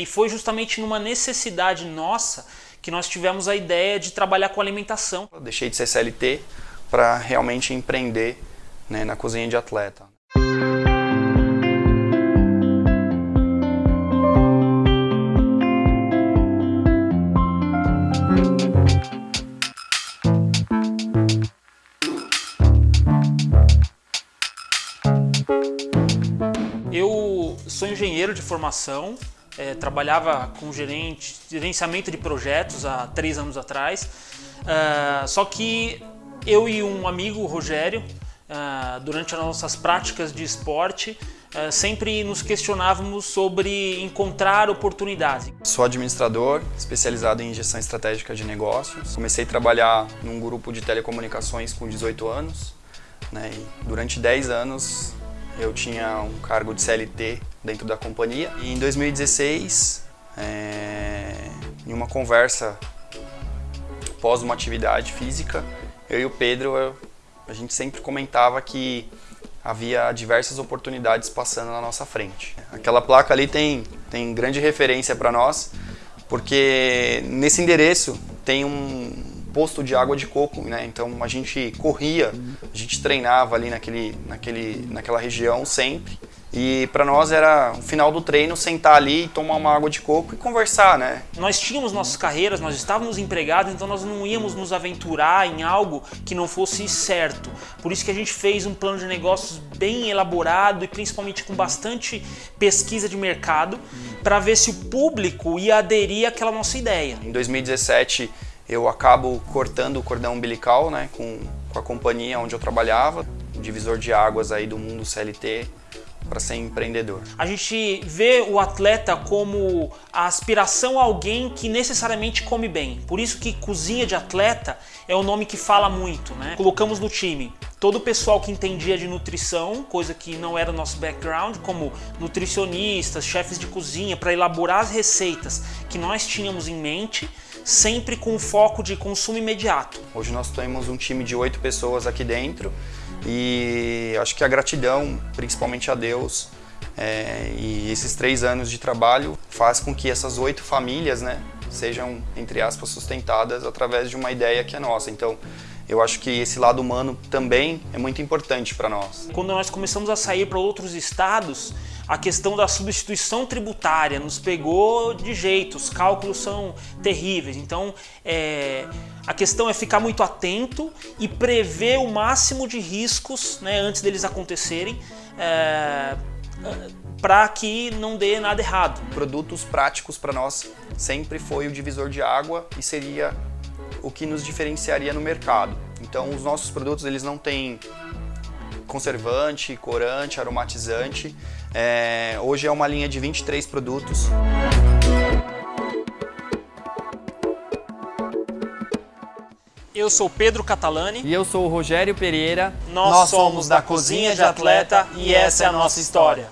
E foi justamente numa necessidade nossa que nós tivemos a ideia de trabalhar com alimentação. Eu deixei de ser CLT para realmente empreender né, na cozinha de atleta. Eu sou engenheiro de formação, é, trabalhava com gerente, gerenciamento de projetos há três anos atrás, uh, só que eu e um amigo, o Rogério, uh, durante as nossas práticas de esporte, uh, sempre nos questionávamos sobre encontrar oportunidades. Sou administrador, especializado em gestão estratégica de negócios. Comecei a trabalhar num grupo de telecomunicações com 18 anos. Né, e durante 10 anos eu tinha um cargo de CLT dentro da companhia. E em 2016, é, em uma conversa pós uma atividade física, eu e o Pedro, eu, a gente sempre comentava que havia diversas oportunidades passando na nossa frente. Aquela placa ali tem, tem grande referência para nós, porque nesse endereço tem um, posto de água de coco, né? Então a gente corria, a gente treinava ali naquele, naquele, naquela região sempre. E para nós era o final do treino sentar ali, tomar uma água de coco e conversar, né? Nós tínhamos nossas carreiras, nós estávamos empregados, então nós não íamos nos aventurar em algo que não fosse certo. Por isso que a gente fez um plano de negócios bem elaborado e principalmente com bastante pesquisa de mercado para ver se o público ia aderir àquela nossa ideia. Em 2017 eu acabo cortando o cordão umbilical né, com, com a companhia onde eu trabalhava, divisor de águas aí do mundo CLT para ser empreendedor. A gente vê o atleta como a aspiração a alguém que necessariamente come bem. Por isso que cozinha de atleta é o nome que fala muito, né? Colocamos no time todo o pessoal que entendia de nutrição, coisa que não era nosso background, como nutricionistas, chefes de cozinha, para elaborar as receitas que nós tínhamos em mente sempre com foco de consumo imediato. Hoje nós temos um time de oito pessoas aqui dentro e acho que a gratidão, principalmente a Deus, é, e esses três anos de trabalho faz com que essas oito famílias né, sejam, entre aspas, sustentadas através de uma ideia que é nossa. Então, eu acho que esse lado humano também é muito importante para nós. Quando nós começamos a sair para outros estados, a questão da substituição tributária nos pegou de jeito, os cálculos são terríveis. Então, é, a questão é ficar muito atento e prever o máximo de riscos né, antes deles acontecerem. É, para que não dê nada errado. Produtos práticos para nós sempre foi o divisor de água e seria o que nos diferenciaria no mercado. Então os nossos produtos eles não têm conservante, corante, aromatizante. É, hoje é uma linha de 23 produtos. Eu sou Pedro Catalani. E eu sou o Rogério Pereira. Nós, Nós somos da Cozinha de Atleta e essa é a nossa história.